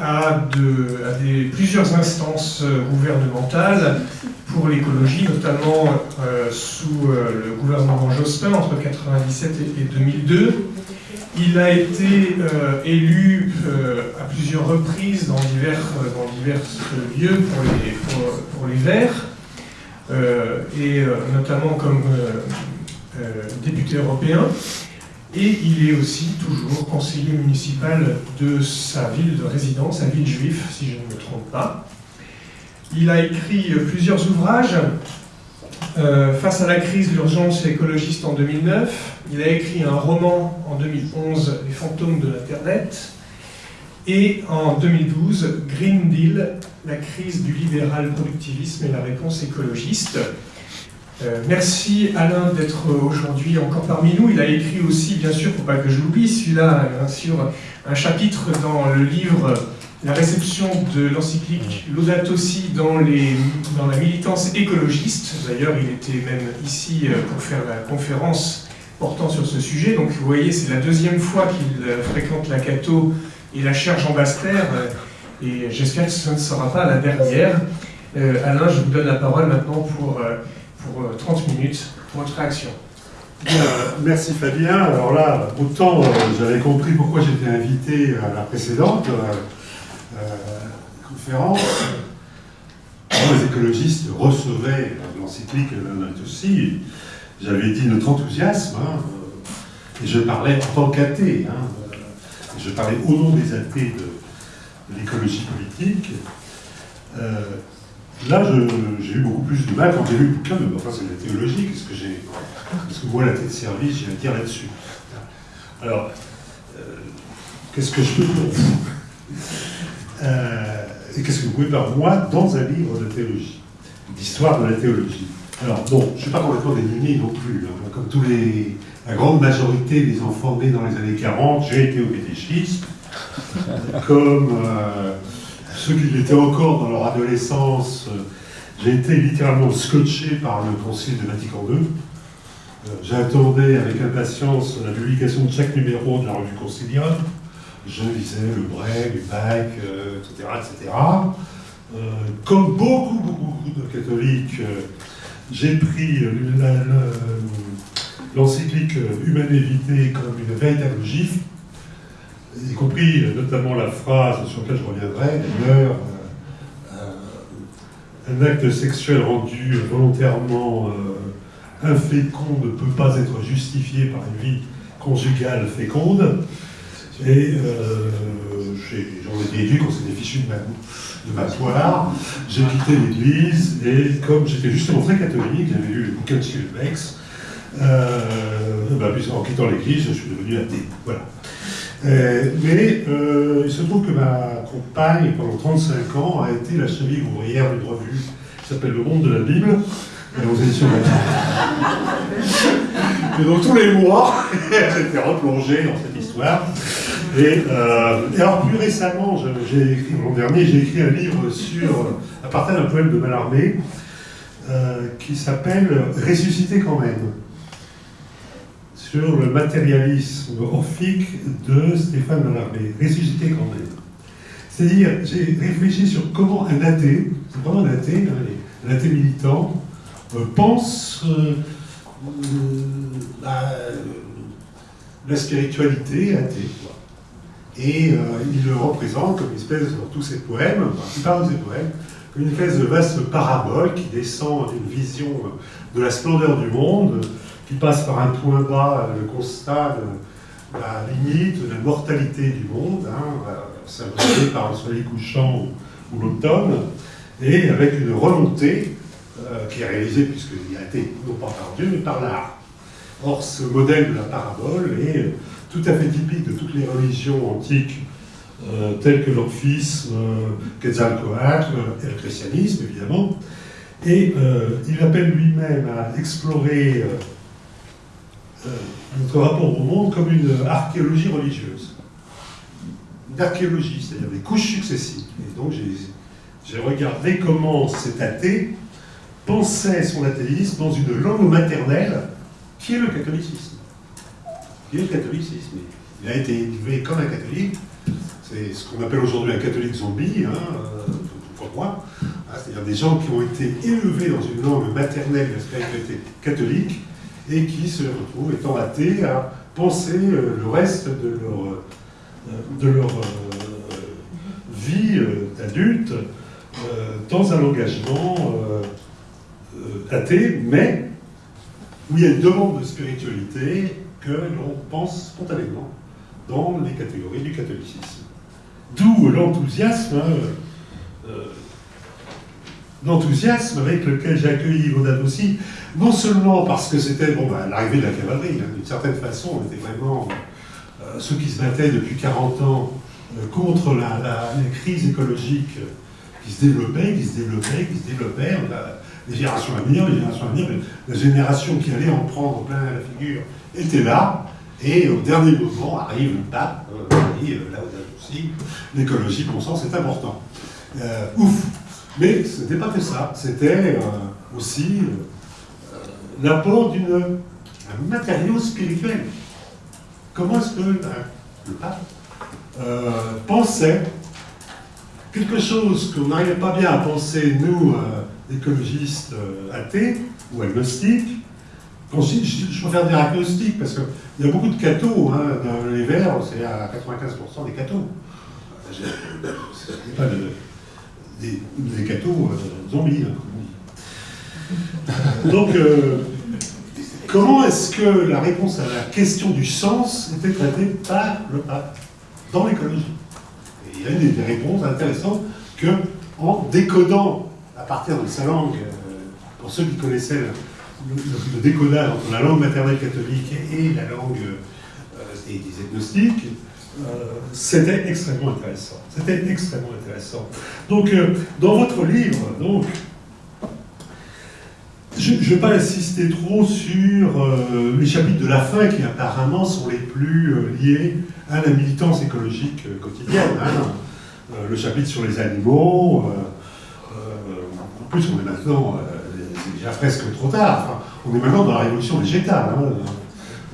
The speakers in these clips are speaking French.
à, plusieurs instances gouvernementales pour l'écologie, notamment sous le gouvernement Jospin entre 1997 et 2002. Il a été élu à plusieurs reprises dans divers, lieux pour les, Verts. Euh, et euh, notamment comme euh, député européen. Et il est aussi toujours conseiller municipal de sa ville de résidence, sa ville juive, si je ne me trompe pas. Il a écrit plusieurs ouvrages face à la crise l'urgence écologiste en 2009. Il a écrit un roman en 2011, Les fantômes de l'Internet. Et en 2012, Green Deal, la crise du libéral productivisme et la réponse écologiste. Euh, merci Alain d'être aujourd'hui encore parmi nous. Il a écrit aussi, bien sûr, pour pas que je l'oublie, celui-là, bien sûr, un chapitre dans le livre La réception de l'encyclique Laudato Si dans, les, dans la militance écologiste. D'ailleurs, il était même ici euh, pour faire la conférence portant sur ce sujet. Donc vous voyez, c'est la deuxième fois qu'il euh, fréquente la Cato et la chaire Jean Baster, euh, et j'espère que ce ne sera pas la dernière. Euh, Alain, je vous donne la parole maintenant pour, euh, pour 30 minutes pour votre réaction. merci Fabien. Alors là, autant j'avais compris pourquoi j'étais invité à la précédente conférence. Les écologistes recevaient l'encyclique aussi. J'avais dit notre enthousiasme, hein, et je parlais en tant qu'athée. Hein, je parlais au nom des athées de, l'écologie politique. Euh, là, j'ai eu beaucoup plus de mal quand j'ai lu le bouquin de, enfin c'est de la théologie, qu'est-ce que j'ai, qu'est-ce que moi, la tête de service, j'ai à dire là-dessus. Alors, euh, qu'est-ce que je peux pour vous euh, Et qu'est-ce que vous pouvez par moi dans un livre de théologie, d'histoire de la théologie? Alors, bon, je ne suis pas complètement démuni non plus, hein, comme tous les la grande majorité des enfants nés dans les années 40, j'ai été au catéchisme, comme euh, ceux qui l'étaient encore dans leur adolescence, euh, j'ai été littéralement scotché par le Concile de Vatican II. Euh, j'attendais avec impatience la publication de chaque numéro de la revue concilium. Je lisais le Bray, le Bac, etc. etc. comme beaucoup, beaucoup, de catholiques, j'ai pris le l'encyclique Humanité comme une véritable gifle, y compris euh, notamment la phrase sur laquelle je reviendrai, d'ailleurs, euh, un acte sexuel rendu volontairement euh, infécond ne peut pas être justifié par une vie conjugale féconde. Et j'en ai déduit qu'on s'était fichu de ma, de ma. J'ai quitté l'église et comme j'étais justement très catholique, j'avais lu le bouquin de Bex, euh, bah, en quittant l'église, je suis devenu athée. Voilà. Euh, mais euh, il se trouve que ma compagne, pendant 35 ans, a été la cheville ouvrière d'une revue qui s'appelle Le Monde de la Bible, aux éditions de Et donc tous les mois, j'étais replongé dans cette histoire. Et, alors plus récemment, j'ai écrit, l'an dernier, j'ai écrit un livre sur, à partir d'un poème de Mallarmé, qui s'appelle Ressusciter quand même sur le matérialisme orphique de Stéphane Mallarmé, ressuscité quand même. C'est-à-dire, j'ai réfléchi sur comment un athée, c'est vraiment un athée, hein, un athée militant, euh, pense euh, la, spiritualité athée. Et euh, il le représente comme une espèce, dans tous ses poèmes, enfin, la plupart de ses poèmes, comme une espèce de vaste parabole qui descend d'une vision de la splendeur du monde, qui passe par un point bas, le constat de la limite, de la mortalité du monde, hein, symbolisé par le soleil couchant ou, l'automne, et avec une remontée euh, qui est réalisée, puisqu'il a été non pas par Dieu, mais par l'art. Or, ce modèle de la parabole est tout à fait typique de toutes les religions antiques, euh, telles que l'orphisme, euh, Quetzalcoatl et le christianisme, évidemment. Et il appelle lui-même à explorer euh, notre rapport au monde comme une archéologie religieuse. Une archéologie, c'est-à-dire des couches successives. Et donc j'ai regardé comment cet athée pensait son athéisme dans une langue maternelle qui est le catholicisme. Qui est le catholicisme. Il a été élevé comme un catholique, c'est ce qu'on appelle aujourd'hui un catholique zombie, hein, pour moi, hein, c'est-à-dire des gens qui ont été élevés dans une langue maternelle de la spiritualité catholique et qui se retrouvent étant athées à penser le reste de leur, de leur vie d'adulte dans un engagement athée, mais où il y a une demande de spiritualité que l'on pense spontanément dans les catégories du catholicisme. D'où l'enthousiasme, hein, euh, l'enthousiasme avec lequel j'ai accueilli Yvonne aussi, non seulement parce que c'était bon, bah, l'arrivée de la cavalerie, hein, d'une certaine façon, on était vraiment euh, ceux qui se battaient depuis 40 ans euh, contre la, les crises écologiques qui se développaient, qui se développaient, qui se développaient. les générations à venir, les générations à venir, la génération qui allait en prendre plein la figure était là, et au dernier moment arrive le pape, euh, et là aussi, l'écologie, bon sens, c'est important. Euh, ouf Mais ce n'était pas que ça, c'était euh, aussi l'apport d'un matériau spirituel. Comment est-ce que le pape pensait quelque chose qu'on n'arrivait pas bien à penser, nous, écologistes athées ou agnostiques, je, préfère dire agnostique parce qu'il y a beaucoup de cathos. Hein, dans les verts, c'est à 95% des cathos. C'est pas des, des euh, zombies, hein, Donc, euh, comment est-ce que la réponse à la question du sens était traitée par le pape dans l'écologie? Il y a une des réponses intéressantes que, décodant à partir de sa langue, euh, pour ceux qui connaissaient le, décodage entre la langue maternelle catholique et la langue des, euh, c'était extrêmement intéressant. C'était extrêmement intéressant. Donc, euh, dans votre livre, donc, je ne vais pas insister trop sur les chapitres de la fin qui apparemment sont les plus liés à la militance écologique quotidienne. Hein. le chapitre sur les animaux, en plus on est maintenant déjà presque trop tard. on est maintenant dans la révolution végétale. Hein.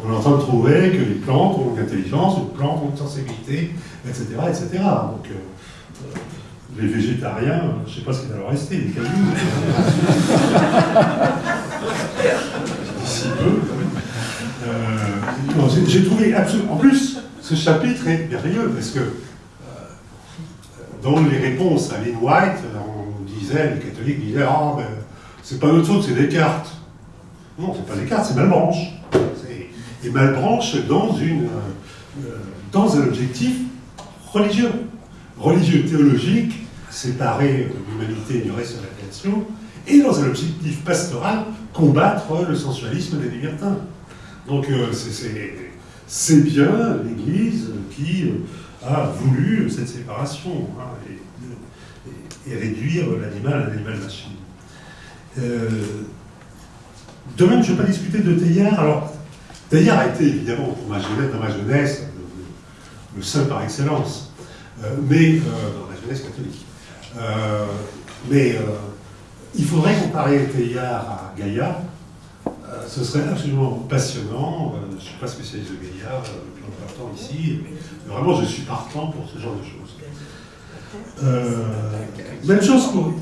On est en train de trouver que les plantes ont une intelligence, les plantes ont une sensibilité, etc. etc. Donc, euh, euh, les végétariens, je ne sais pas ce qu'il va leur rester, les cailloux. D'ici peu. Euh, j'ai trouvé absolument. En plus, ce chapitre est merveilleux parce que dans les réponses à Lynn White, on disait, les catholiques disaient Ah, ben, c'est pas notre faute, c'est Descartes. Non, c'est pas Descartes, c'est Malbranche. Et Malbranche dans, une, euh, dans un objectif religieux. Religieux théologique, séparé de l'humanité et du reste de la création, et dans un objectif pastoral, combattre le sensualisme des libertins. Donc euh, c'est bien l'Église qui euh, a voulu cette séparation hein, et, réduire l'animal à l'animal machine. Euh, de même, je ne vais pas discuter de Teilhard. Alors, Teilhard a été évidemment, pour ma jeunesse, dans ma jeunesse, le, seul par excellence, euh, mais euh, dans la jeunesse catholique. mais il faudrait comparer Teilhard à Gaïa. ce serait absolument passionnant. je ne suis pas spécialiste de Gaïa, le plus important ici, mais vraiment, je suis partant pour ce genre de choses. même chose pour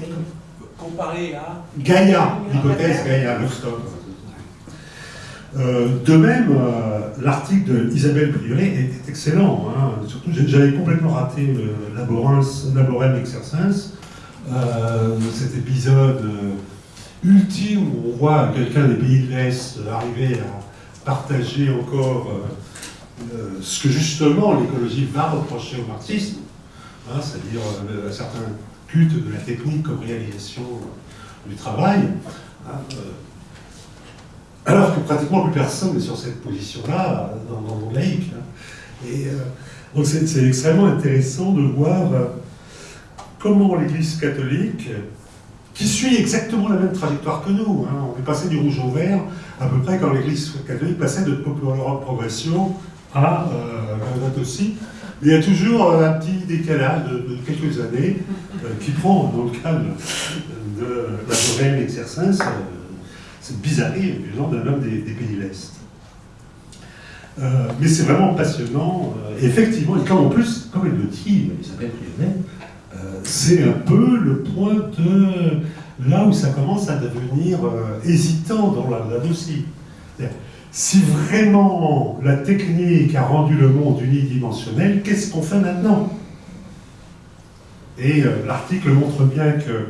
comparé à Gaïa, l'hypothèse Gaïa, Lovestock. Euh, de même, euh, l'article d'Isabelle Prieuré est, excellent. Hein. Surtout, j'avais complètement raté le Laborem Exercens, euh, cet épisode ultime où on voit quelqu'un des pays de l'Est arriver à partager encore ce que justement l'écologie va reprocher au marxisme, hein, c'est-à-dire un certain culte de la technique comme réalisation du travail. Hein, euh, alors que pratiquement plus personne n'est sur cette position-là dans, le monde laïque. Hein. Et euh, donc c'est extrêmement intéressant de voir euh, comment l'Église catholique, qui suit exactement la même trajectoire que nous, hein, on est passé du rouge au vert à peu près quand l'Église catholique passait de Popular Progression à euh, aussi, il y a toujours un petit décalage de, quelques années euh, qui prend, dans le cas de, la réelle exercice, euh, cette bizarrerie genre d'un homme des, pays de l'Est. Euh, mais c'est vraiment passionnant. Euh, effectivement, et comme en plus, comme elle le dit, Rionnet, euh, c'est un peu le point de là où ça commence à devenir hésitant dans la, dossier. C'est-à-dire, Si vraiment la technique a rendu le monde unidimensionnel, qu'est-ce qu'on fait maintenant? Et l'article montre bien que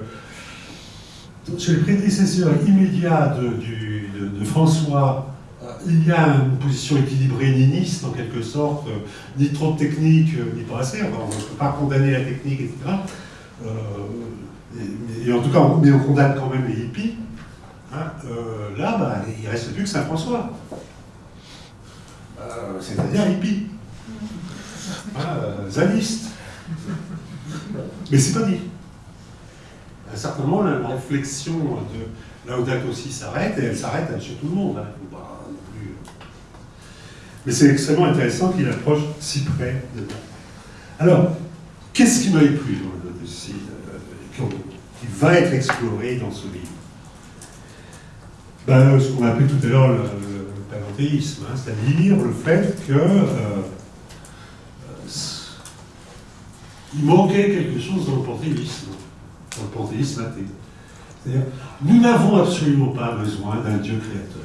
chez les prédécesseurs immédiats de, François, euh, il y a une position équilibrée niniste en quelque sorte, euh, ni trop de technique, euh, ni pas assez, on ne peut pas condamner la technique, etc. Et, en tout cas, on- mais on condamne quand même les hippies. Hein, là, bah, il reste plus que Saint-François. C'est-à-dire hippie. Hein, euh, zaniste. Mais c'est pas dit. À un certain moment, la, réflexion de Laudato aussi s'arrête, et elle s'arrête chez tout le monde. hein. Euh. Mais c'est extrêmement intéressant qu'il approche si près de nous. Alors, qu'est-ce qui m'a plu dans le dossier euh, qui va être exploré dans ce livre? Ben, Ce qu'on a appelé tout à l'heure le, le panthéisme, hein, c'est-à-dire le fait que euh, euh, il manquait quelque chose dans le panthéisme, le panthéisme athée. C'est-à-dire, nous n'avons absolument pas besoin d'un Dieu créateur.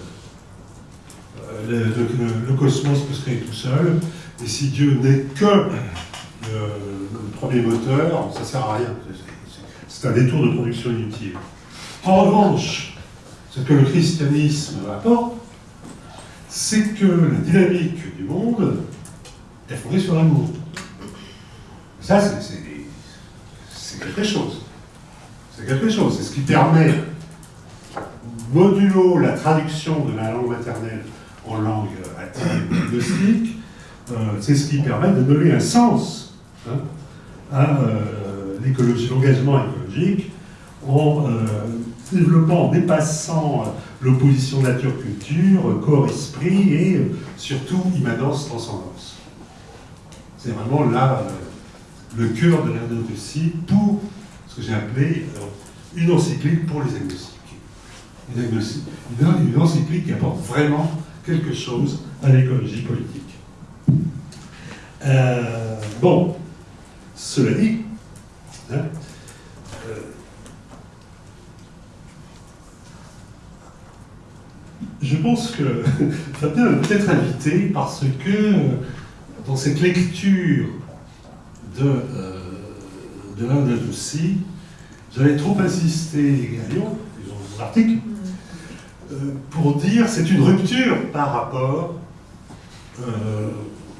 Euh, le, cosmos peut se créer tout seul, et si Dieu n'est que le, le premier moteur, ça sert à rien. C'est- un détour de production inutile. En revanche, ce que le christianisme apporte, c'est que la dynamique du monde est fondée sur l'amour. Ça, c'est quelque chose. C'est quelque chose. C'est ce qui permet, modulo la traduction de la langue maternelle en langue athée ou gnostique, euh, c'est ce qui permet de donner un sens hein, à euh, l'écologie, l'engagement écologique, en euh, développant, en dépassant euh, l'opposition nature-culture, corps-esprit et surtout immanence-transcendance. C'est vraiment là le cœur de l'agnosie pour ce que j'ai appelé euh, une encyclique pour les agnostiques. Une, une- encyclique qui apporte vraiment quelque chose à l'écologie politique. Euh, bon, cela dit, hein, euh, je pense que Fabien est peut-être invité parce que dans cette lecture de, de l'un aussi, j'avais trop insisté, Galion, dans mon article, euh, pour dire c'est une rupture par rapport euh,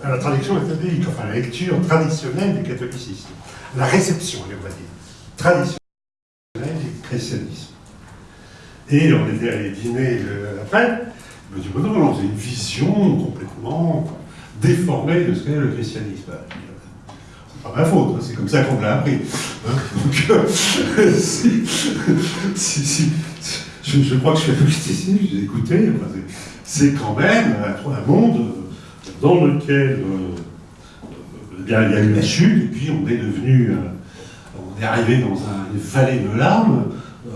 à la traduction catholique, enfin à la lecture traditionnelle du catholicisme, la réception, on va dire, traditionnelle du christianisme. Et on était allé dîner euh, après, il me non, non, c'est une vision complètement déformée de ce qu'est le christianisme. Ben, je dis, C'est pas ma faute, hein, c'est comme ça qu'on l'a appris. hein. Donc, euh, si, si- si- je, crois que je suis agnosticien, je écouté, enfin, c'est- quand même un, monde dans lequel euh, il y a eu la chute, et puis on est devenu, euh, on est arrivé dans un- une vallée de larmes,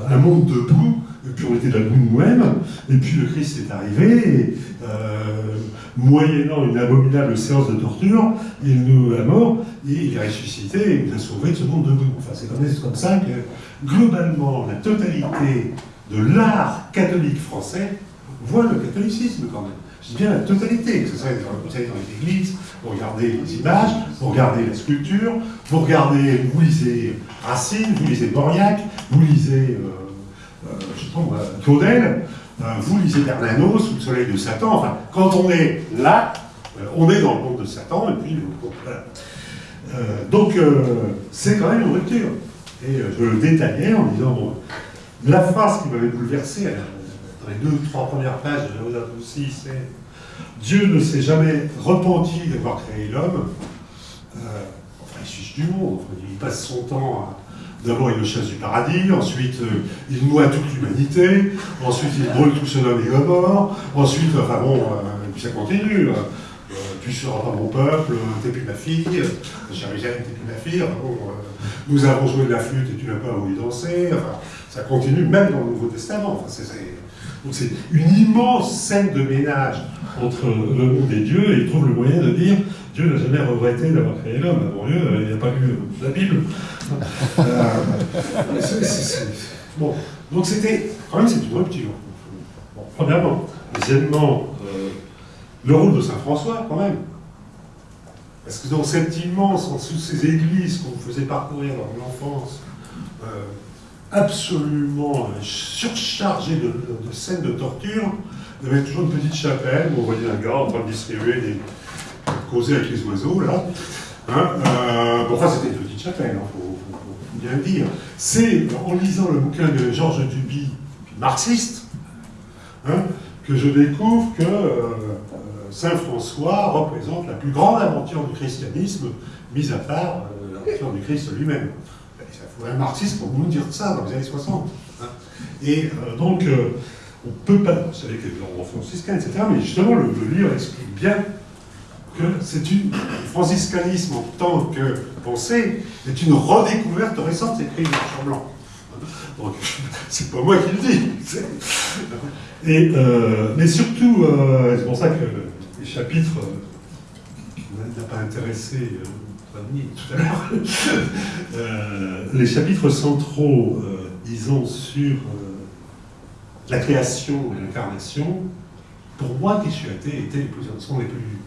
un monde debout, et puis on était debout nous-mêmes, et puis le Christ est arrivé, et, euh, moyennant une abominable séance de torture, il nous a mort, et il est ressuscité, et il nous a sauvés de ce monde debout. Enfin, c'est comme, ça que, globalement, la totalité de l'art catholique français voit le catholicisme quand même. Je dis bien la totalité, que ce soit dans les églises, vous regardez les images, vous regardez la sculpture, vous regardez, vous lisez Racine, vous lisez Mauriac, vous lisez, euh, je sais pas moi, Claudel, euh, vous lisez Bernanos sous le soleil de Satan. Enfin, quand on est là, euh, on est dans le monde de Satan, et puis. Euh, donc euh, c'est quand même une rupture. Et euh, je le détaillais en disant, bon, la phrase qui m'avait bouleversé, euh, dans les deux, trois premières pages de Laudato aussi, c'est Dieu ne s'est jamais repenti d'avoir créé l'homme. Euh, enfin, il suce du monde. Il passe son temps à. D'abord, il le chasse du paradis, ensuite, euh, il noie toute l'humanité, ensuite, il brûle tout ce homme et Gomorre, ensuite, enfin bon, euh, ça continue. hein. Euh, tu seras pas mon peuple, euh, t'es plus ma fille, euh, Jérusalem, t'es plus ma fille, bon, euh, nous avons joué de la flûte et tu n'as pas voulu danser, ça continue même dans le Nouveau Testament. Enfin, c'est- c'est- Donc c'est une immense scène de ménage entre le monde et Dieu, et il trouve le moyen de dire Dieu n'a jamais regretté d'avoir créé l'homme. Avant Dieu, il n'a pas lu la Bible. Euh, Bon, donc c'était, quand même, c'est une rupture. Bon, premièrement. Deuxièmement, euh, le rôle de Saint François, quand même. Parce que dans cette immense, de ces églises qu'on faisait parcourir dans l'enfance, euh, absolument surchargées de, scènes de torture, il y avait toujours une petite chapelle où on voyait un gars en train de distribuer des. de causer avec les oiseaux, là. Hein, bon, enfin, c'était une petite chapelle, faut bien dire. C'est en lisant le bouquin de Georges Duby, marxiste, hein, que je découvre que euh, euh, Saint François représente la plus grande aventure du christianisme, mis à part euh, l'aventure du Christ lui-même. Il faut un marxiste pour nous dire ça dans les années 60. hein. Et donc, on peut pas. Vous savez qu'il y a l'ordre franciscain, etc. Mais justement, le, le livre explique bien que c'est. Le franciscanisme en tant que pensée est une redécouverte récente des écrits sur blanc. Donc, c'est pas moi qui le dis. c'est- Et, euh, mais surtout, euh, c'est pour ça que les chapitres n'a pas intéressé euh, notre ami tout à l'heure, les chapitres centraux, disons, sur la création et l'incarnation, pour moi les plus, sont les plus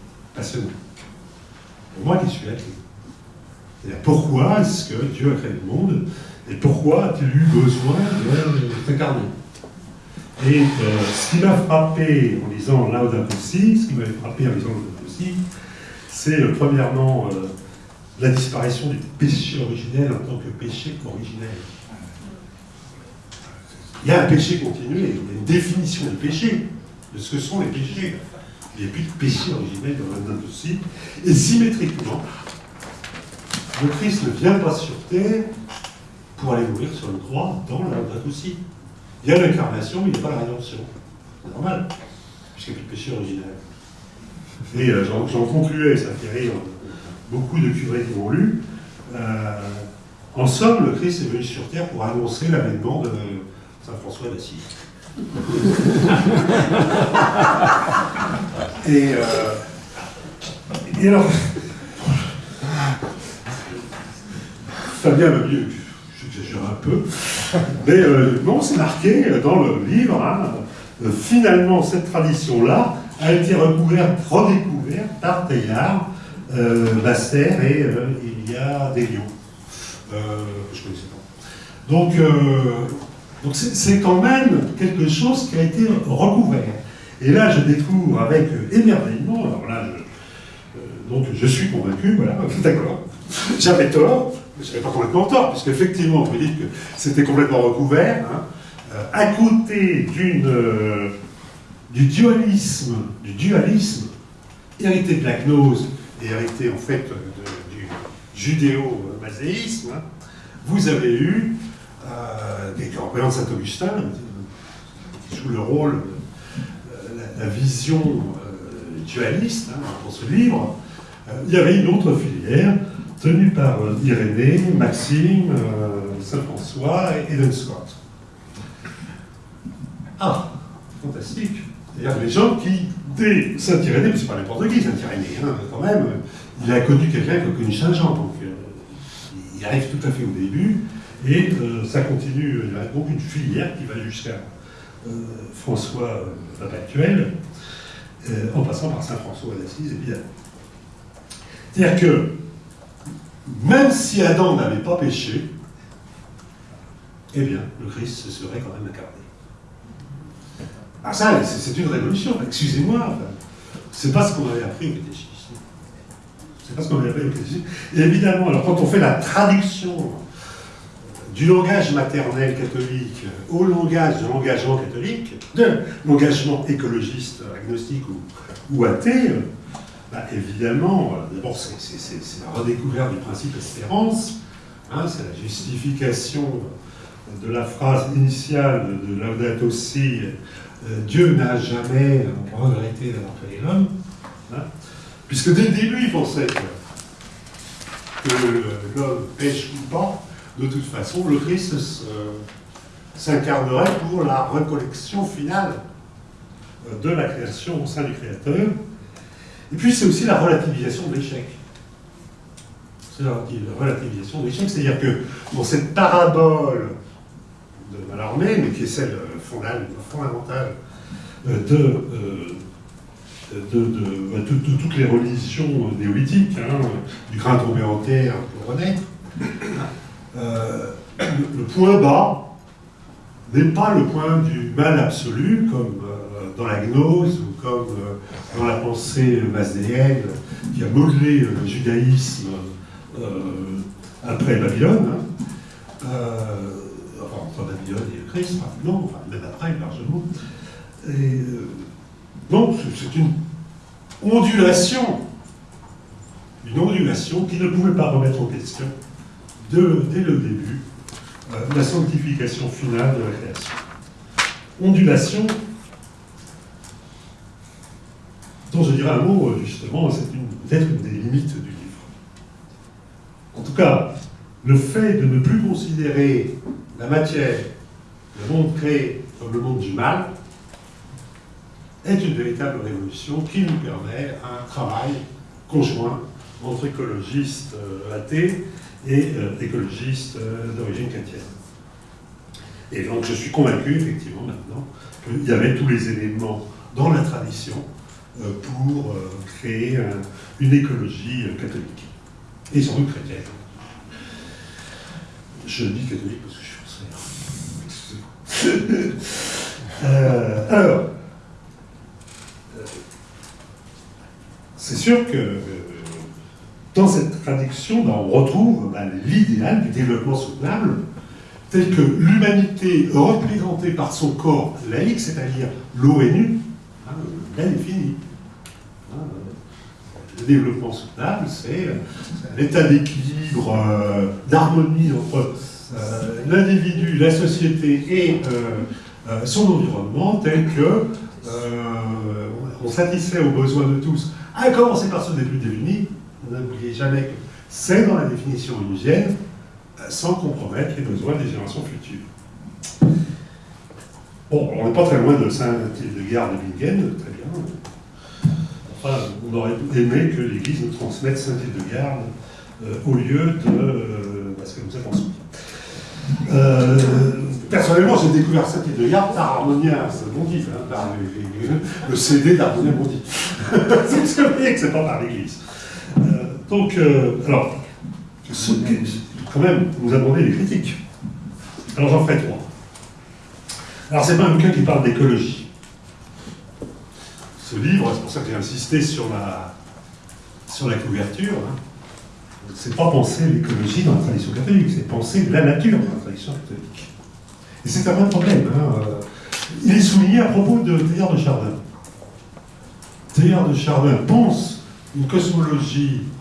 Pour moi qui suis athée. C'est-à-dire, pourquoi est-ce que Dieu a créé le monde et pourquoi a-t-il eu besoin de s'incarner? Et euh, ce qui m'a frappé en lisant Laudato Si, ce qui m'avait frappé en lisant Laudato Si, c'est euh, premièrement euh, la disparition du péché originel en tant que péché originel. Il y a un péché continué, il y a une définition du péché, de ce que sont les péchés. Il n'y a plus de péché originel dans Laudato Si. Et symétriquement, le Christ ne vient pas sur terre pour aller mourir sur une croix dans la Laudato Si. Il y a l'incarnation, mais il n'y a pas la rédemption. C'est normal, puisqu'il n'y a plus de péché originel. Et euh, j'en concluais, ça fait rire beaucoup de curés qui l'ont lu. Euh, en somme, le Christ est venu sur terre pour annoncer l'avènement de Saint François d'Assise. et, euh, et alors, Fabien va mieux, j'exagère un peu, mais euh, non, c'est marqué dans le livre, hein, euh, finalement, cette tradition-là a été recouverte, redécouverte par Teilhard, euh, Basser et euh, il y a des lions. Euh, je ne connaissais pas. Donc, euh, donc c'est quand même quelque chose qui a été recouvert. Et là, je découvre avec euh, émerveillement, alors là, je, euh, donc je suis convaincu, voilà, d'accord, j'avais tort, mais je n'avais pas complètement tort, puisqu'effectivement, vous dites que c'était complètement recouvert, hein, euh, à côté du dualisme, du dualisme hérité de la gnose et hérité en fait du judéo-mazéisme, hein, vous avez eu des qui représentent Saint-Augustin, euh, qui joue le rôle, euh, la, la vision euh, dualiste hein, dans ce livre. Euh, il y avait une autre filière tenue par euh, Irénée, Maxime, euh, Saint-François et Eden Scott. Ah, fantastique. C'est-à-dire des gens qui, dès Saint-Irénée, c'est pas n'importe qui, Saint-Irénée, hein, quand même, il a connu quelqu'un qui a connu Saint-Jean, donc euh, il arrive tout à fait au début, et euh, ça continue, il y a donc une filière qui va jusqu'à euh, François euh, pape actuel, euh, en passant par Saint-François d'Assise, évidemment. C'est-à-dire que, même si Adam n'avait pas péché, eh bien, le Christ se serait quand même incarné. Ah ça, c'est une révolution, excusez-moi, c'est pas ce qu'on avait appris au catéchisme. C'est pas ce qu'on avait appris au catéchisme. Et évidemment, alors quand on fait la traduction du langage maternel catholique au langage de l'engagement catholique, de l'engagement écologiste, agnostique ou, athée, bah, évidemment, euh, d'abord c'est la redécouverte du principe espérance, hein, c'est la justification de la phrase initiale de Laudato Si, euh, Dieu n'a jamais regretté d'avoir créé l'homme, hein, puisque dès le début il pensait que l'homme pêche ou pas, de toute façon, le Christ se, s'incarnerait pour la recollection finale euh, de la création au sein du créateur. Et puis c'est aussi la relativisation de l'échec. C'est la relativisation de l'échec, c'est-à-dire que dans cette parabole de Mallarmé, mais qui est celle fondamentale euh, de, de, toutes les religions néolithiques, hein, du grain tombé en terre pour renaître, euh, le, point bas n'est pas le point du mal absolu, comme euh, dans la gnose ou comme dans la pensée masdéenne qui a modelé le judaïsme après Babylone. Hein. enfin, entre Babylone et le Christ, non, enfin, même après, largement. Donc, c'est une ondulation, une ondulation qui ne pouvait pas remettre en question, dès le début, euh, la sanctification finale de la création. Ondulation, dont je dirais un mot, justement, c'est peut-être une des limites du livre. En tout cas, le fait de ne plus considérer la matière, le monde créé comme le monde du mal, est une véritable révolution qui nous permet un travail conjoint entre écologistes euh, athées et euh, écologistes euh, d'origine chrétienne. Et donc je suis convaincu, effectivement, maintenant, qu'il y avait tous les éléments dans la tradition pour créer une écologie catholique. Et sans doute chrétienne. Je dis catholique parce que je suis français. alors, c'est sûr que euh, dans cette traduction, ben, on retrouve ben, l'idéal du développement soutenable, tel que l'humanité représentée par son corps laïque, c'est-à-dire l'ONU, hein, l'a définie. Hein, le développement soutenable, c'est l'état d'équilibre, euh, d'harmonie entre euh, l'individu, la société et son environnement, tel que on satisfait aux besoins de tous à commencer par ceux des plus démunis, n'oubliez jamais que c'est dans la définition onusienne, euh, sans compromettre les besoins des générations futures. Bon, on n'est pas très loin de Saint-Hildegard de Bingen, très bien. Enfin, on aurait aimé que l'Église nous transmette Saint-Hildegard euh, au lieu de... Euh, parce que nous avons euh, personnellement, j'ai découvert Saint-Hildegard par Harmonia Bondy, hein, par le, CD d'Harmonia Bondy. c'est que c'est pas par l'Église. Euh, donc, euh, alors, quand même, vous abordez les critiques. Alors j'en ferai trois. Alors c'est pas un bouquin qui parle d'écologie. Ce livre, c'est pour ça que j'ai insisté sur la, sur la couverture, hein, c'est pas penser l'écologie dans la tradition catholique, c'est penser la nature dans la tradition catholique. Et c'est un vrai problème. Hein. Il est souligné à propos de Théard de Chardin. Théard de Chardin pense une cosmologie euh,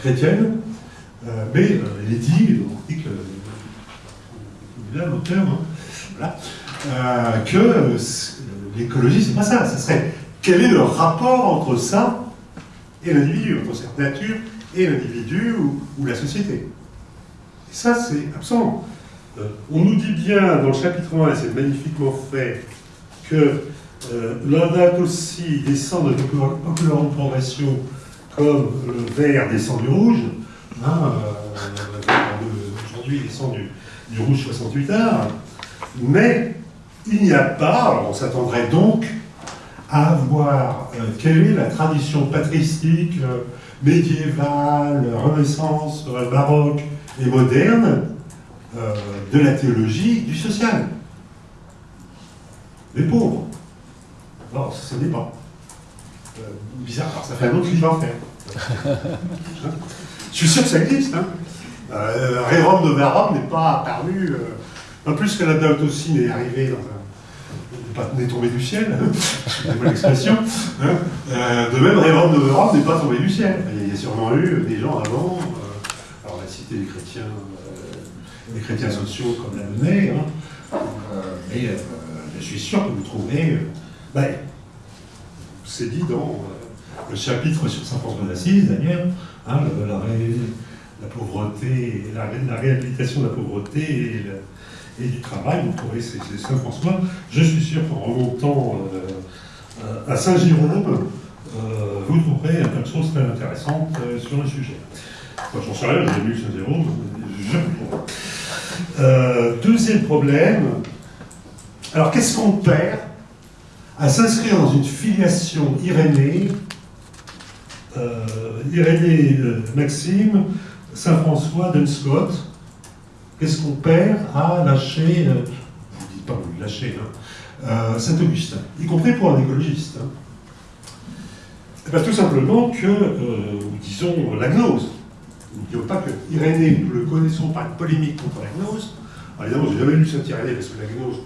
chrétienne, euh, mais euh, il est dit, il que là l'auteur, hein, que l'écologie, c'est pas ça. Ce serait quel est le rapport entre ça et l'individu, entre cette nature et l'individu ou, la société. Et ça, c'est absent. Euh, on nous dit bien dans le chapitre 1, et c'est magnifiquement fait, que euh, aussi descend de populaire progression comme le vert descend du rouge. Hein, euh, Aujourd'hui, il descend du, rouge 68 heures. Mais il n'y a pas, on s'attendrait donc à voir euh, quelle est la tradition patristique, euh, médiévale, renaissance, baroque et moderne de la théologie du social. Les pauvres. Non, ce n'est pas. bizarre, ça fait un autre livre à faire. Je suis sûr que ça existe. Hein. Rérum de Verum n'est pas apparu, pas plus que la aussi n'est arrivé dans un n'est tombé du ciel, pas l'expression. Hein. Euh, de même, Révon de Europe n'est pas tombé du ciel. Il y a sûrement eu des gens avant, euh, alors on a cité les chrétiens, euh, les chrétiens sociaux comme la monnaie, hein. mais je suis sûr que vous trouverez, ben, c'est dit dans le chapitre sur Saint François d'Assise, d'ailleurs, hein, la, pauvreté, la, réhabilitation de la pauvreté et du travail. Vous trouverez c'est Saint-François. Je suis sûr qu'en remontant euh, à Saint-Jérôme, vous trouverez tas de choses très intéressantes sur le sujet. Moi, j'en sais rien, j'ai lu Saint-Jérôme, je le deuxième problème, alors qu'est-ce qu'on perd à s'inscrire dans une filiation irénée, euh, Irénée euh, Maxime, Saint-François, Dunscott, qu'est-ce qu'on perd à lâcher, euh, ne dis pas vous lâcher, hein, Saint-Augustin, y compris pour un écologiste hein. eh ben, Tout simplement que, disons, la gnose. Nous ne disons pas que Irénée, nous le connaissons par une polémique contre la gnose. Alors, évidemment, j'ai jamais lu Saint-Irénée parce que la gnose,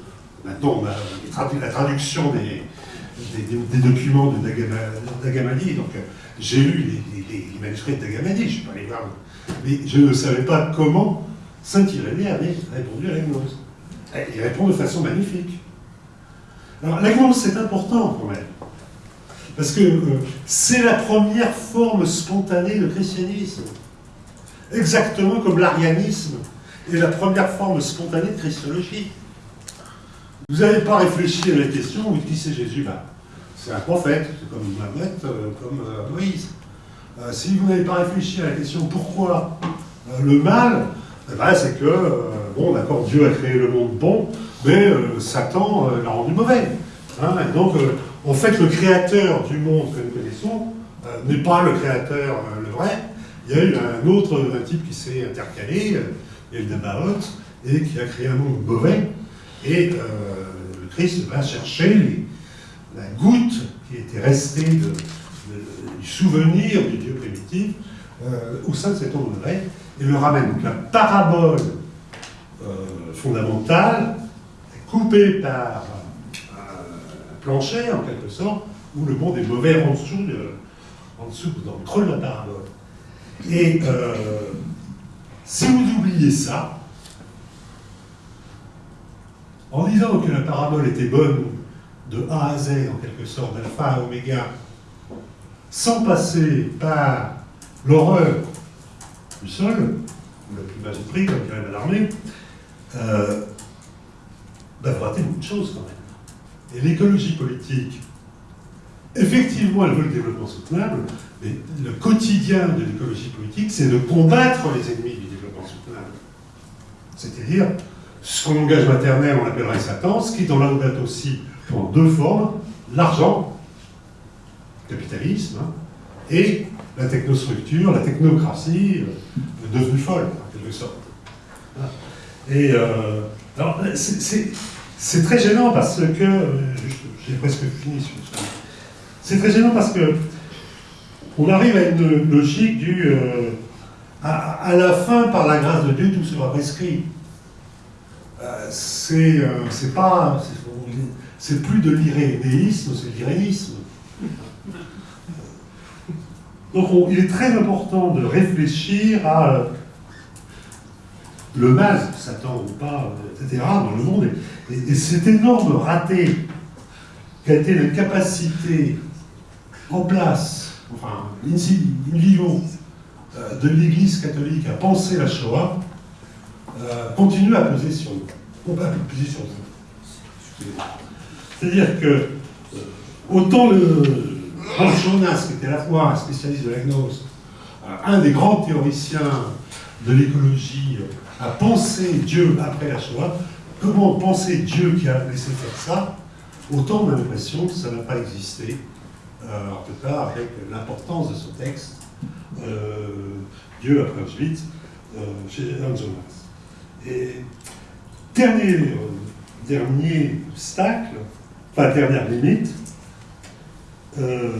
Maintenant, on a la traduction des, des, documents de Dagamadi. Donc, j'ai lu les, manuscrits de je ne suis pas allé voir. Mais je ne savais pas comment Saint-Irénée avait répondu à la gnose. Il répond de façon magnifique. Alors, la gnose, c'est important quand même. Parce que euh, c'est la première forme spontanée de christianisme. Exactement comme l'arianisme est la première forme spontanée de christologie. Vous n'avez pas réfléchi à la question, qui c'est Jésus ben, C'est un prophète, c'est comme Mahomet, euh, comme euh, Moïse. Euh, si vous n'avez pas réfléchi à la question pourquoi le mal, eh ben, c'est que, bon, d'accord, Dieu a créé le monde bon, mais Satan l'a rendu mauvais. Hein. donc, en fait, le créateur du monde que nous connaissons n'est pas le créateur le vrai. Il y a eu un autre un type qui s'est intercalé, y a et qui a créé un monde mauvais. Et le Christ va chercher la goutte qui était restée du souvenir du Dieu primitif euh, au sein de cet homme vrai et le ramène. Donc la parabole euh, fondamentale est coupée par un plancher, en quelque sorte, où le monde est mauvais en dessous, en dessous dans le creux de la parabole. Et si vous oubliez ça, en disant que la parabole était bonne de A à Z, en quelque sorte, d'alpha à oméga, sans passer par l'horreur du sol, ou la plus basse prix, comme dirait Malarmé, euh, bah, vous ratez beaucoup de choses quand même. Et l'écologie politique, effectivement, elle veut le développement soutenable, mais le quotidien de l'écologie politique, c'est de combattre les ennemis du développement soutenable. C'est-à-dire ce qu'en langage maternel on appellerait Satan, ce qui dans date aussi prend deux formes, l'argent, capitalisme, hein, et la technostructure, la technocratie, euh, devenue folle, en quelque sorte. Et euh, alors, c'est très gênant parce que, euh, j'ai presque fini sur c'est très gênant parce que on arrive à une logique du à, la fin, par la grâce de Dieu, tout sera prescrit. Euh, c'est pas. C'est plus de l'irénéisme, c'est l'irénisme. Donc il est très important de réfléchir à euh, le mal, Satan ou pas, etc., dans le monde. Et, cet énorme raté qu'a été la capacité en place, enfin, in, vivo, de l'Église catholique à penser la Shoah, euh, continue à peser sur nous. On va peser sur nous. C'est-à-dire que euh, autant le Jonas, qui était à la fois un spécialiste de la gnose, euh, un des grands théoriciens de l'écologie, a pensé Dieu après la Shoah, comment penser Dieu qui a laissé faire ça, autant on a l'impression que ça n'a pas existé, en tout cas avec l'importance de ce texte, Dieu après Auschwitz, chez Hans Jonas. Et dernier, euh, dernier obstacle, enfin dernière limite, euh,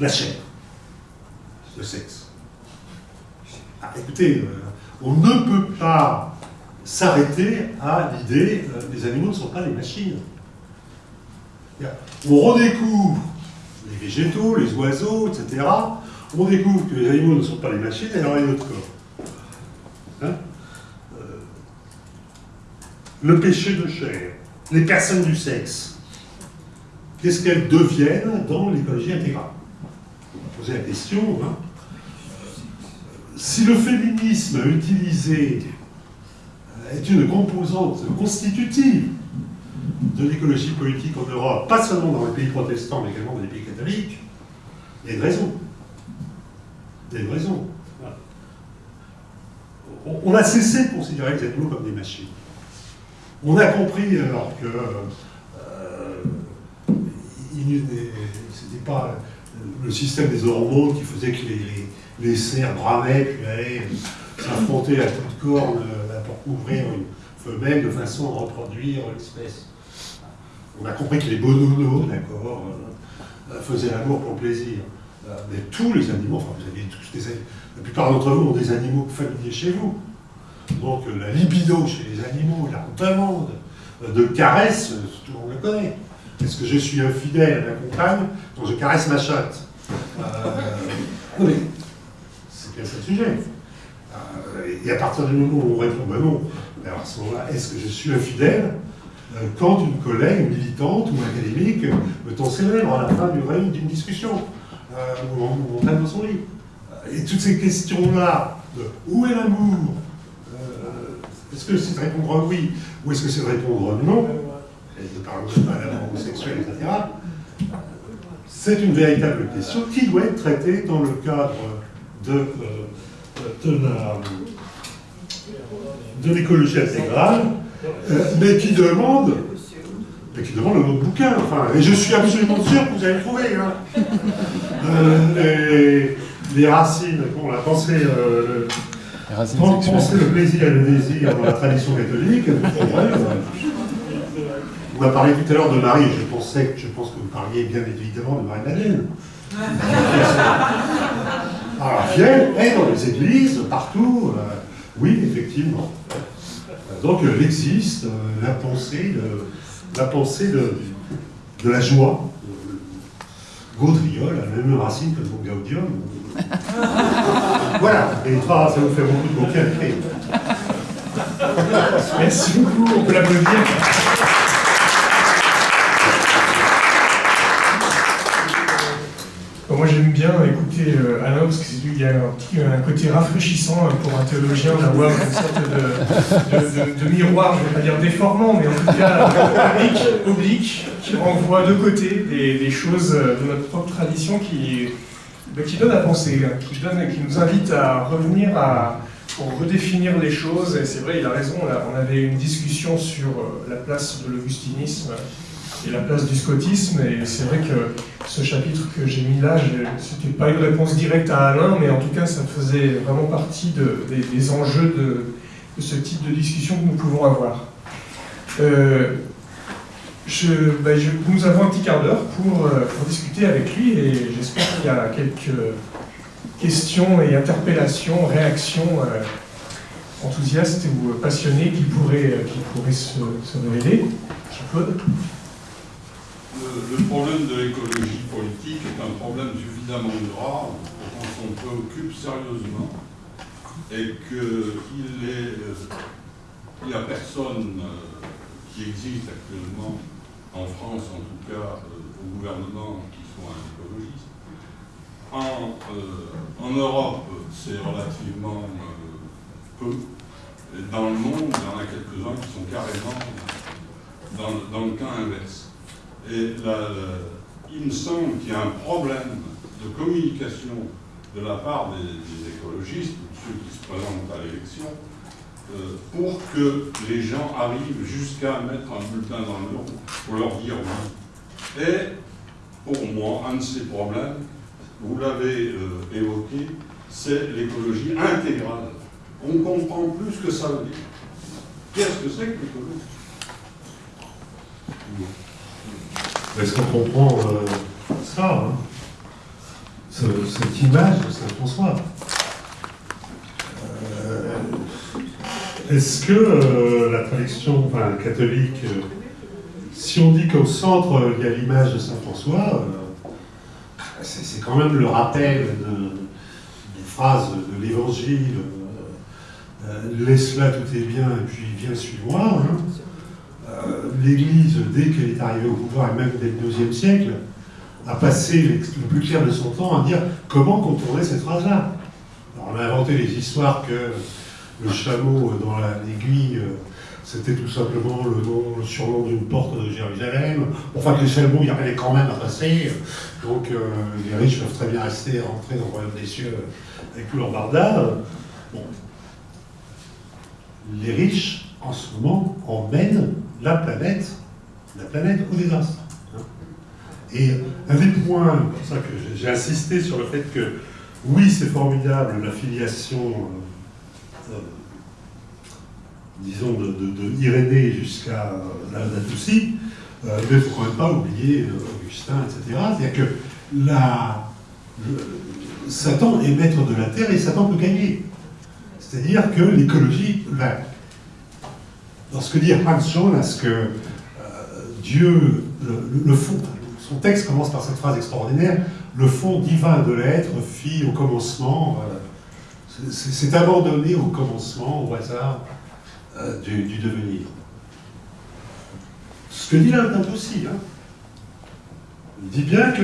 la chair, le sexe. Ah, écoutez, euh, on ne peut pas s'arrêter à l'idée que les animaux ne sont pas des machines. On redécouvre les végétaux, les oiseaux, etc. On découvre que les animaux ne sont pas des machines, et alors il y a notre corps. Hein le péché de chair, les personnes du sexe, qu'est-ce qu'elles deviennent dans l'écologie intégrale? On poser la question. Hein? Si le féminisme utilisé est une composante constitutive de l'écologie politique en Europe, pas seulement dans les pays protestants, mais également dans les pays catholiques, il y a une raison. Il y a une raison. On a cessé de considérer les animaux comme des machines. On a compris alors que c'était pas le système des hormones qui faisait que les, cerfs bramaient puis allaient s'affronter à toute corne euh, pour couvrir une femelle de façon à reproduire l'espèce. On a compris que les bonobos, d'accord, euh, faisaient l'amour pour plaisir. Mais tous les animaux, enfin vous avez tous des la plupart d'entre vous ont des animaux familiers chez vous. Donc la libido chez les animaux, la demande de caresse, tout le monde le connaît. Est-ce que je suis infidèle à ma compagne quand je caresse ma chatte. Euh, Oui, c'est bien ça le sujet. Euh, et à partir du moment où on répond ben non, alors à ce moment-là, est-ce que je suis infidèle euh, quand une collègue militante ou académique me tend ses lèvres à la fin d'une discussion, ou on, on dans son lit? Et toutes ces questions-là, de où est l'amour? Est-ce que c'est de répondre oui ou est-ce que c'est de répondre non? De parler de la homosexuelle, etc. C'est une véritable question qui doit être traitée dans le cadre de, euh, de l'écologie intégrale, euh, mais qui demande mais qui demande un autre bouquin. Enfin, et je suis absolument sûr que vous allez trouver. Hein. Euh, les, racines, bon, la pensée, penser le plaisir et le désir dans la tradition catholique, on a parlé tout à l'heure de Marie, je pensais, je pense que vous parliez bien évidemment de Marie-Madeleine. Alors, elle est dans les églises, partout, euh, oui, effectivement. Donc, elle existe, euh, la pensée, de, la pensée de, de la joie. Gaudriol a la même racine que le mot gaudium, voilà, et ça, ça vous fait beaucoup de écrits. Merci beaucoup, on peut l'applaudir. Moi j'aime bien écouter euh, Alain parce qu'il y a un, côté rafraîchissant hein, pour un théologien d'avoir une sorte de, miroir, je ne vais pas dire déformant, mais en tout cas oblique, qui renvoie de côté des, choses de notre propre tradition qui, qui donne à penser, hein, qui, nous invite à revenir à, pour redéfinir les choses. Et c'est vrai, il a raison, on avait une discussion sur euh, la place de l'augustinisme et la place du scotisme. Et c'est vrai que ce chapitre que j'ai mis là, c'était pas une réponse directe à Alain, mais en tout cas, ça faisait vraiment partie des, enjeux de, ce type de discussion que nous pouvons avoir. Euh, bah, nous avons un petit quart d'heure pour, euh, pour, discuter avec lui et j'espère qu'il y a quelques questions et interpellations, réactions euh, enthousiastes ou passionnées qui pourraient, qui pourraient se, révéler. Jean-Claude? Le, problème de l'écologie politique est un problème suffisamment grave pour qu'on s'en préoccupe sérieusement et qu'il n'y a personne qui existe actuellement en France en tout cas, euh, au gouvernement qui soit un écologiste. En, euh, Europe, c'est relativement euh, peu. Et dans le monde, il y en a quelques-uns qui sont carrément dans, le cas inverse. Et il me semble qu'il y a un problème de communication de la part des, des écologistes, ceux qui se présentent à l'élection, euh, pour que les gens arrivent jusqu'à mettre un bulletin dans l'urne pour leur dire oui. Et pour moi, un de ces problèmes, vous l'avez euh, évoqué, c'est l'écologie intégrale. On comprend plus ce que ça veut dire. Qu'est-ce que c'est que l'écologie? Est-ce qu'on comprend euh, ça hein Cette image de Saint-François Est-ce que euh, la tradition catholique, euh, si on dit qu'au centre euh, il y a l'image de Saint François, c'est quand même le rappel des phrases de l'Évangile laisse là tout est bien et puis viens suis-moi. Hein. L'Église, dès qu'elle est arrivée au pouvoir, et même dès le deuxième siècle, a passé le plus clair de son temps à dire comment contourner cette phrase-là. On a inventé les histoires que le chameau dans l'aiguille, c'était tout simplement le, nom, le surnom d'une porte de Jérusalem. Enfin, que les chameaux, il y avait quand même à passer. Donc, les riches peuvent très bien rester, rentrer dans le royaume des cieux avec leur barda. Bon. Les riches, en ce moment, emmènent la planète, la planète au désastre. Et un des points, pour ça que j'ai insisté sur le fait que, oui, c'est formidable, la filiation, euh, euh, disons, de, jusqu'à la Natousie, euh, mais il ne faut quand pas oublier Augustin, etc. C'est-à-dire que la, Satan est maître de la terre et Satan peut gagner. C'est-à-dire que l'écologie, dans ce que dit Hans Jonas, que Dieu, le, fond, son texte commence par cette phrase extraordinaire Le fond divin de l'être fit au commencement. Euh, c'est abandonné au commencement, au hasard euh, du, devenir. Ce que dit est aussi. Hein. Il dit bien que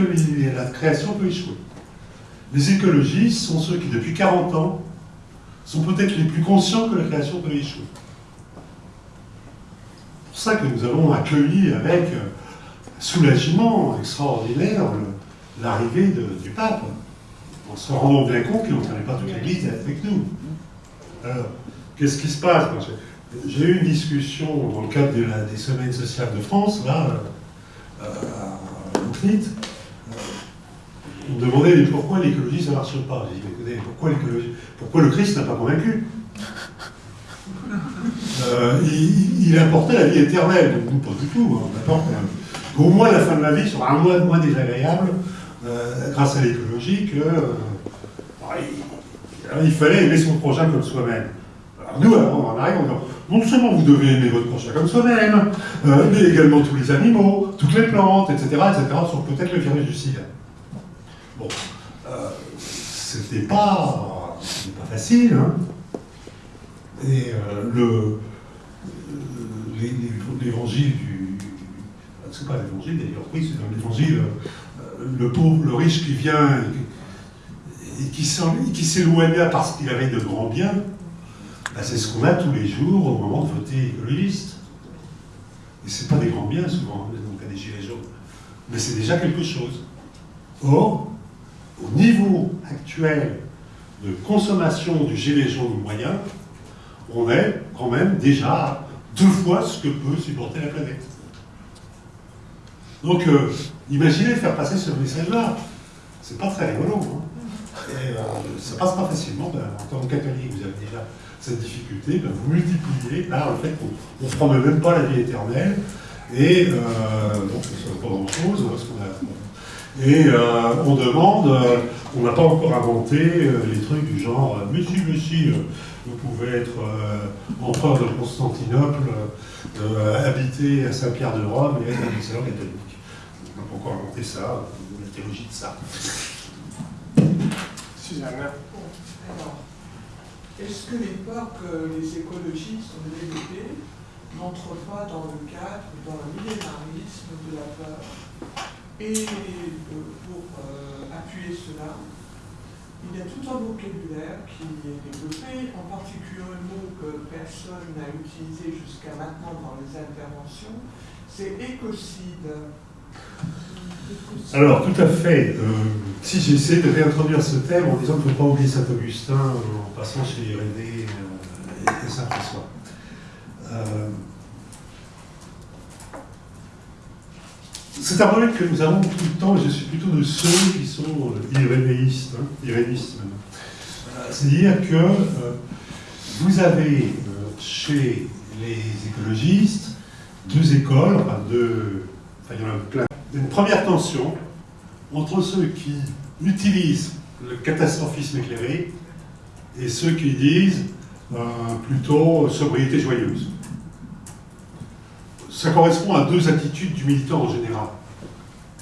la création peut échouer. Les écologistes sont ceux qui, depuis 40 ans, sont peut-être les plus conscients que la création peut échouer. Ça que nous avons accueilli avec euh, soulagement extraordinaire l'arrivée du pape, en se rendant bien compte qu'il n'entraînait pas toute l'Église avec nous. Alors, qu'est-ce qui se passe? J'ai eu une discussion dans le cadre des semaines sociales de France, là, euh, à. Euh, on me demandait pourquoi l'écologie ça ne marche pas? J'ai dit, écoutez, pourquoi, pourquoi le Christ n'a pas convaincu? Euh, il, apportait la vie éternelle, donc nous pas du tout, hein, apporte au moins la fin de la vie sera moins, désagréable euh, grâce à l'écologie que euh, il, fallait aimer son prochain comme soi-même. Alors nous, on arrive, on dit non seulement vous devez aimer votre prochain comme soi-même, euh, mais également tous les animaux, toutes les plantes, etc., etc., sauf peut-être le virus du sida. Bon, c'était pas, pas facile, hein. Et le, l'évangile du c'est pas l'évangile d'ailleurs, oui, c'est dans l'évangile, euh, le pauvre, le riche qui vient et qui, s'éloigna parce qu'il avait de grands biens, bah, c'est ce qu'on a tous les jours au moment de voter écologiste. Et c'est pas des grands biens souvent, hein, donc des gilets jaunes. Mais c'est déjà quelque chose. Or, au niveau actuel de consommation du gilet jaune moyen, on est quand même déjà deux fois ce que peut supporter la planète. Donc, euh, imaginez faire passer ce message-là. C'est pas très rigolo. Hein. Et euh, ça passe pas facilement. Ben, en tant que catholique, vous avez déjà cette difficulté. Ben, vous multipliez par le fait qu'on ne prend même pas la vie éternelle. Et euh, donc, pas grand-chose. Hein, et euh, on demande, on n'a pas encore inventé les trucs du genre, mais si, mais si, vous pouvez être empereur de Constantinople, habiter à Saint-Pierre de Rome et être un excellent catholique encore inventer ça, la théologie de ça. Suzanne. alors, est-ce que l'époque euh, les écologistes ont développé n'entre pas dans le cadre, dans le millénarisme de la peur Et euh, pour euh, appuyer cela, il y a tout un vocabulaire qui est développé, en particulier un mot que personne n'a utilisé jusqu'à maintenant dans les interventions, c'est écocide. Alors, tout à fait. Euh, si j'essaie de réintroduire ce thème en disant qu'il ne faut pas oublier Saint-Augustin en passant chez Irénée euh, et Saint-François. Euh, c'est un problème que nous avons tout le temps, et je suis plutôt de ceux qui sont irénéistes, hein, irénistes C'est-à-dire que vous avez chez les écologistes deux écoles, enfin deux il y en a plein. Une première tension entre ceux qui utilisent le catastrophisme éclairé et ceux qui disent euh, plutôt sobriété joyeuse. Ça correspond à deux attitudes du militant en général.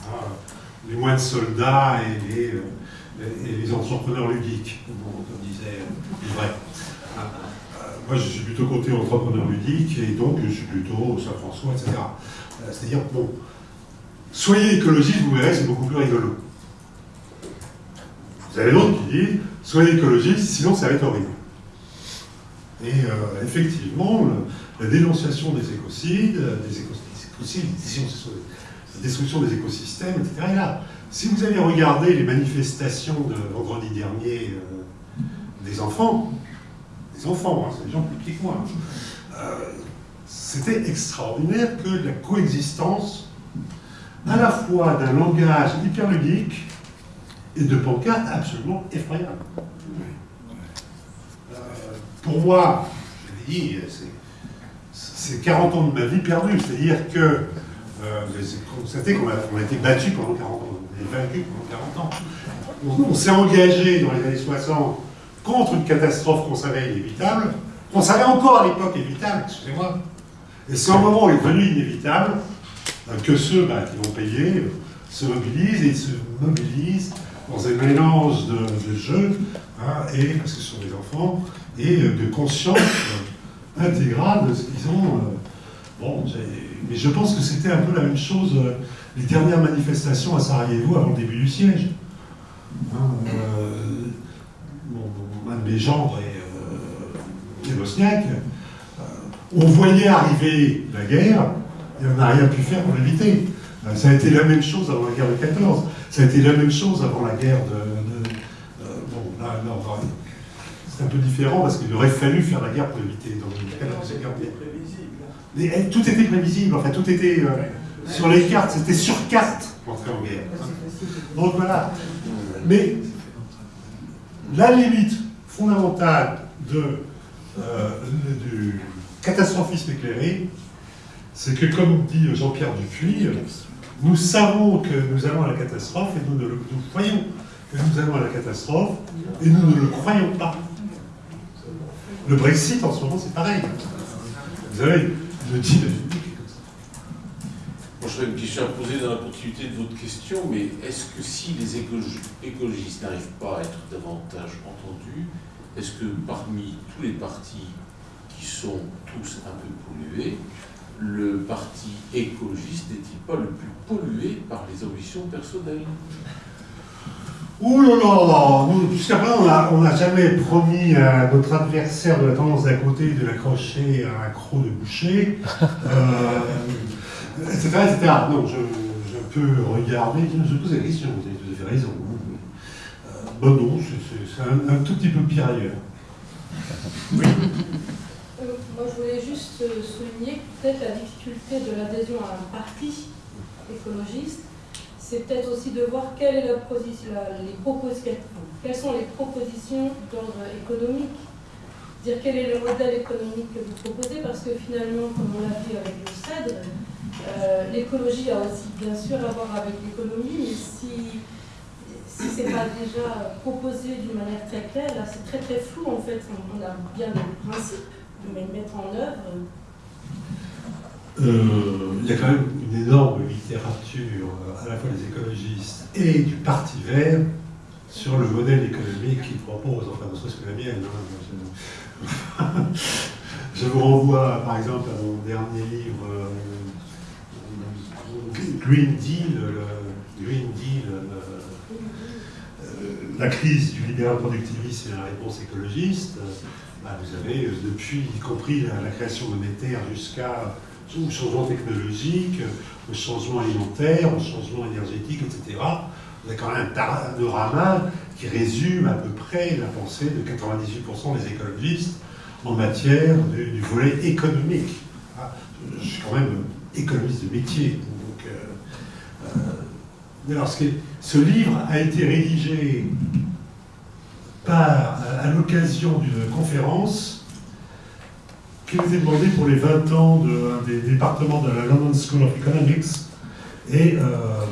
Ah, les moines soldats et les, euh, et les entrepreneurs ludiques, comme disait vrai. Ah, euh, moi, je suis plutôt côté entrepreneur ludique et donc je suis plutôt Saint-François, etc. C'est-à-dire, bon, soyez écologiste, vous verrez, c'est beaucoup plus rigolo. Vous avez d'autres qui disent, soyez écologiste, sinon ça va être horrible. Et euh, effectivement, la dénonciation des écocides, euh, des, éco- des écocides, la destruction des écosystèmes, etc. là. Si vous avez regardé les manifestations de vendredi dernier euh, des enfants, des enfants, hein, c'est des gens plus petits que moi, euh, c'était extraordinaire que la coexistence à la fois d'un langage hyper ludique et de pancartes absolument effroyables. Euh, pour moi, je l'ai dit, c'est- c'est 40 ans de ma vie perdue, c'est-à-dire que euh, vous avez constaté qu'on a, été battu pendant 40 ans, on a été vaincu pendant 40 ans. On, s'est engagé dans les années 60 contre une catastrophe qu'on savait inévitable, qu'on savait encore à l'époque évitable, excusez-moi. Et c'est au moment où elle est devenue inévitable euh, que ceux bah, qui vont payer euh, se mobilisent et ils se mobilisent dans un mélange de, de jeux, hein, et, parce que ce sont des enfants, et euh, de conscience intégrale de ce qu'ils ont. euh, bon, mais je pense que c'était un peu la même chose euh, les dernières manifestations à Sarajevo avant le début du siège. Hein, un de mes gendres est, euh, bosniaque. Euh, on voyait arriver la guerre et on n'a rien pu faire pour l'éviter. Ça a été la même chose avant la guerre de 14. Ça a été la même chose avant la guerre de. bon, là, là, on va- c'est un peu différent parce qu'il aurait fallu faire la guerre pour éviter. Donc. Mais, eh, tout était prévisible, enfin tout était euh, sur les cartes, c'était sur carte l'entrée en guerre. Donc voilà. Mais la limite fondamentale de, euh, du catastrophisme éclairé, c'est que, comme dit Jean-Pierre Dupuis, nous savons que nous allons à la catastrophe et nous, ne le, nous croyons que nous allons à la catastrophe et nous ne le croyons pas. Le Brexit en ce moment, c'est pareil. Vous savez, République est comme ça. Moi, je une question à poser dans la continuité de votre question, mais est-ce que si les écologi- écologistes n'arrivent pas à être davantage entendus, est-ce que parmi tous les partis qui sont tous un peu pollués, le parti écologiste n'est-il pas le plus pollué par les ambitions personnelles? Ouh là là Jusqu'à présent, on n'a on n'a jamais promis à notre adversaire de la tendance d'à côté de l'accrocher à un croc de boucher, euh, etc., etc. Non, je, je peux regarder, je pose la question, vous avez tout à fait raison. Euh, bon non, c'est- un, un tout petit peu pire ailleurs. Euh, Moi, je voulais juste euh, souligner peut-être la difficulté de l'adhésion à un parti écologiste, c'est peut-être aussi de voir quelle est la les quelles sont les propositions d'ordre économique. Dire quel est le modèle économique que vous proposez, parce que finalement, comme on l'a vu avec le CEDRE, euh, l'écologie a aussi bien sûr à voir avec l'économie, mais si si ce n'est pas déjà proposé d'une manière très claire, là c'est très très flou en fait. On, a bien le principe, mais mettre en œuvre, il y a quand même une énorme littérature, euh, à la fois des écologistes et du Parti vert, sur le modèle économique qu'ils proposent, enfin, ne serait-ce que la mienne. hein. Je, vous renvoie, par exemple, à mon dernier livre, euh, Green Deal, le Green Deal, euh, euh, la crise du libéral productiviste et la réponse écologiste. Bah, vous avez, euh, depuis, y compris la, la création monétaire jusqu'à au changement technologique, au changement alimentaire, au changement énergétique, etc. Vous avez quand même un panorama qui résume à peu près la pensée de 98% des écologistes en matière du, volet économique. Ah, Je suis quand même économiste de métier. Euh, euh, alors, ce, livre a été rédigé à l'occasion d'une conférence qui a été demandée pour les 20 ans de- des départements de la London School of Economics. Et euh,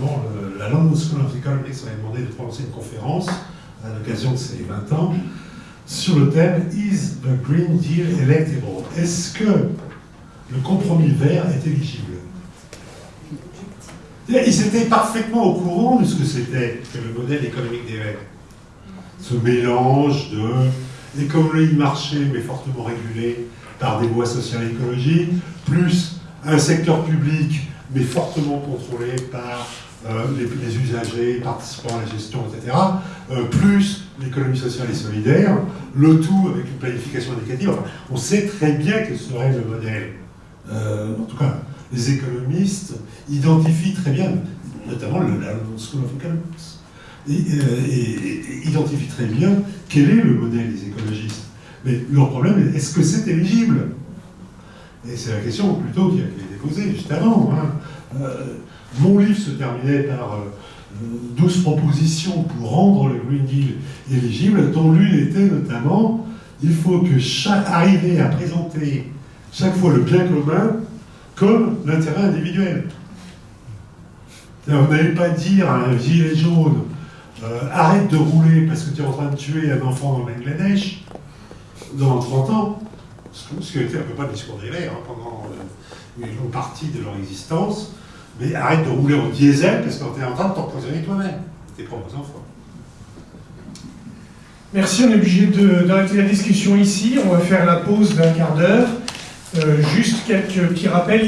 bon, la London School of Economics avait demandé de prononcer une conférence à l'occasion de ces 20 ans sur le thème Is the Green Deal electable? Est-ce que le compromis vert est éligible? Ils étaient parfaitement au courant de ce que c'était que le modèle économique des Verts. Ce mélange de économie marché, mais fortement régulée par des lois sociales et écologiques, plus un secteur public, mais fortement contrôlé par euh, les, usagers participant à la gestion, etc., euh, plus l'économie sociale et solidaire, le tout avec une planification. Enfin, on sait très bien quel serait le modèle. Euh, en tout cas, les économistes identifient très bien, notamment le, School of Economics, et identifient très bien quel est le modèle des écologistes. Mais leur problème est est-ce que c'est éligible? Et c'est la question plutôt qui a, été posée juste avant. hein. Euh, mon livre se terminait par euh, 12 propositions pour rendre le Green Deal éligible, dont l'une était notamment il faut que chaque, arriver à présenter chaque fois le bien commun comme l'intérêt individuel. Vous n'allez pas dire à un gilet jaune euh, arrête de rouler parce que tu es en train de tuer un enfant au Bangladesh dans 30 ans, ce qui a été un peu pas le discours des Verts hein, pendant euh, une longue partie de leur existence, mais arrête de rouler en diesel parce que tu es en train de t'empoisonner toi-même, tes propres enfants. Merci, on est obligé d'arrêter la discussion ici. On va faire la pause d'un quart d'heure. Euh, juste quelques petits rappels.